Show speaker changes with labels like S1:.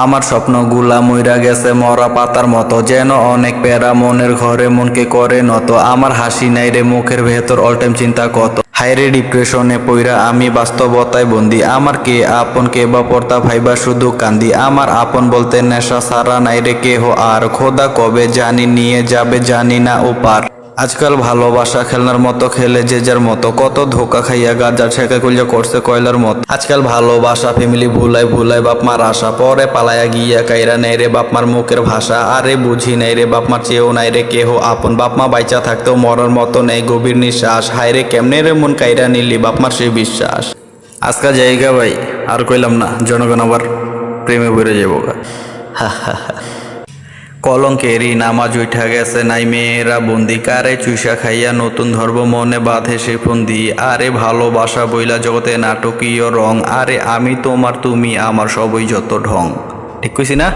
S1: আমার স্বপ্নগুলা মইরা গেছে মরা পাতার মতো। যেন অনেক প্যারা মনের ঘরে মনকে করে নত। আমার হাসি নাই রে মুখের ভেতর অল টাইম চিন্তা কত। হাইরে ডিপ্রেশনে পইরা আমি বাস্তবতায় বন্দি। আমার কে আপন কে বা পর্তা ভাইবা শুধু কান্দি। আমার আপন বলতে নেশা সারা নাই রে কেহ আর। খোদা কবে জানি নিয়ে যাবে জানি না ওপার আজকাল ভালোবাসা খেলনার মতো খেলে যে যার মতো, কত ধোকা খাইয়া গাজা ছেঁকা কইলা করছে কয়লার মতো। আজকাল ভালোবাসা, ফ্যামিলি ভুলাই ভুলাই বাপ মার আশা, পরে পালায়া গিয়া কাইরা নেই রে বাপ মার মুখের ভাষা। আরে বুঝি নাই রে বাপ মার চেয়েও নাই রে কেহ আপন। বাপ মা বাইচা থাকতেও মরার মতো নেই, গভীর নিঃশ্বাস। হায় রে কেমনে রে মন কাইরা নিলি বাপ মার সেই বিশ্বাস। আজকাল জায়গা ভাই, আর কইলাম না, জনগণ আবার প্রেমে বেড়ে যাব গা কলঙ্কেরই নামাজ উঠা গেছে, নাই মেয়েরা বন্দি কারে চুষা খাইয়া নতুন ধর্ম মনে বাঁধে সে ফন্দি। আরে ভালোবাসা বইলা জগতে নাটকীয় রং, আরে আমি তোমার, তুমি আমার সবই যত ঢং। ঠিক কইছি না?